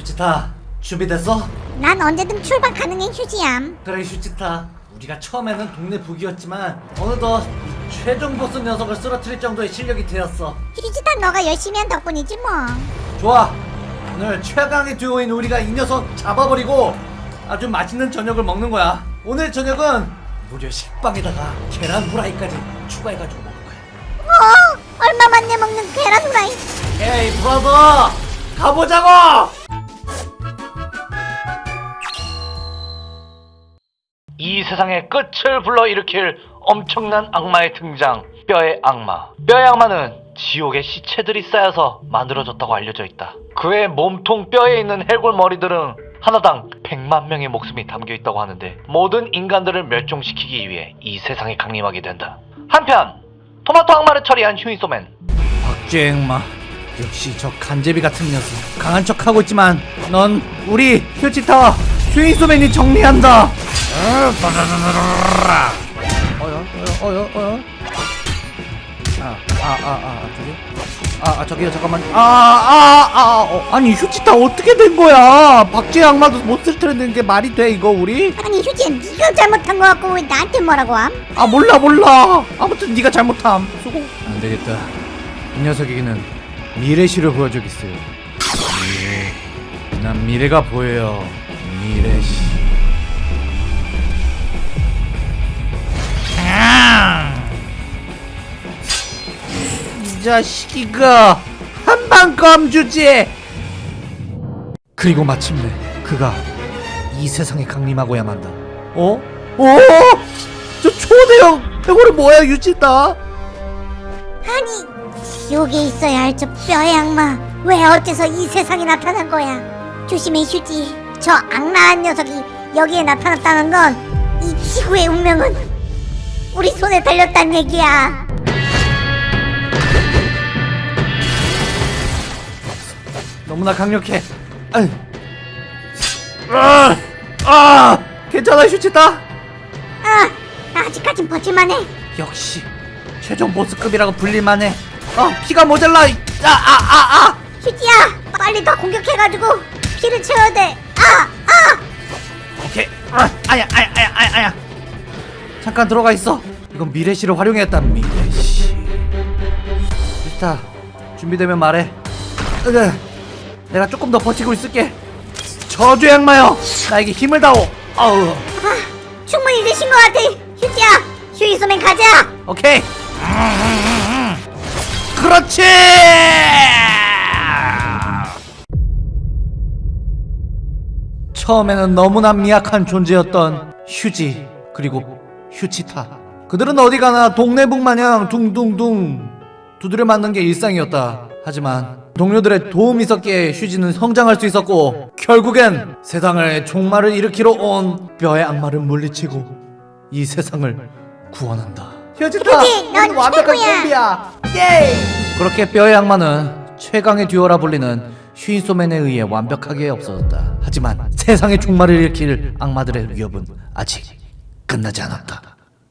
휴지타 준비됐어? 난 언제든 출발 가능해 휴지얌 그래 휴지타. 우리가 처음에는 동네 북이었지만 어느덧 이 최종 보스 녀석을 쓰러뜨릴 정도의 실력이 되었어. 휴지다 너가 열심히 한 덕분이지 뭐. 좋아. 오늘 최강의 듀오인 우리가 이 녀석 잡아버리고 아주 맛있는 저녁을 먹는 거야. 오늘 저녁은 무려 식빵에다가 계란 후라이까지 추가해가지고 먹을 거야. 어? 얼마 만에 먹는 계란 후라이? 에이 브라더! 가보자고 이 세상의 끝을 불러일으킬 엄청난 악마의 등장 뼈의 악마. 뼈의 악마는 지옥의 시체들이 쌓여서 만들어졌다고 알려져 있다. 그의 몸통 뼈에 있는 해골 머리들은 하나당 100만 명의 목숨이 담겨 있다고 하는데 모든 인간들을 멸종시키기 위해 이 세상에 강림하게 된다. 한편 토마토 악마를 처리한 휴이소맨. 박쥐행마 역시 저 간제비 같은 녀석. 강한 척하고 있지만 넌 우리 휴지타 휴인소맨이 정리한다 어여 어여 어여 어여 아 아 아 아 저기 아, 아 저기요 잠깐만 아 아 아 어, 아니 휴지타 어떻게 된 거야 박쥐 악마도 못쓸 텐데 이게 말이 돼 이거 우리 아니 휴지야 네가 잘못한 거 같고 왜 나한테 뭐라고 함? 아 몰라 몰라 아무튼 네가 잘못함 수고 안 되겠다 이 녀석에게는 미래시를 보여주겠어요 난 미래가 보여요 미래시 아! 이 자식이가 한방 껌주지 그리고 마침내 그가 이 세상에 강림하고야 만다 어? 어? 저 초대형 해골이 뭐야 유진다 아니 지옥에 있어야 할 저 뼈의 악마 왜 어째서 이 세상에 나타난 거야 조심해 휴지 저 악랄한 녀석이 여기에 나타났다는 건 이 지구의 운명은 우리 손에 달렸단 얘기야 너무나 강력해 아유. 아, 아, 괜찮아 휴지다 아 아직까진 버틸만해 역시 최종 보스급이라고 불릴만해 어 피가 모자라 아아아 아, 휴지야 빨리 더 공격해가지고 피를 채워야 돼 아! 아! 오케이. 아, 아야 아야 아야 아야 아야. 잠깐 들어가 있어. 이건 미래시를 활용했다 미래시 휴지타 준비되면 말해. 으, 내가 조금 더 버티고 있을게. 저주의 악마여 나에게 힘을 다오. 아우. 아, 충분히 되신 것 같아. 휴지야 휴이소맨 가자. 오케이. 그렇지. 처음에는 너무나 미약한 존재였던 휴지 그리고 휴치타. 그들은 어디 가나 동네북 마냥 둥둥둥 두드려 맞는 게 일상이었다. 하지만 동료들의 도움이 있었기에 휴지는 성장할 수 있었고 결국엔 세상을 종말을 일으키러 온 뼈의 악마를 물리치고 이 세상을 구원한다. 휴지타, 휴지, 넌 최고야. 콤비야. 예! 그렇게 뼈의 악마는 최강의 듀오라 불리는 슈인소맨에 의해 완벽하게 없어졌다. 하지만 세상의 종말을 일으킬 악마들의 위협은 아직 끝나지 않았다.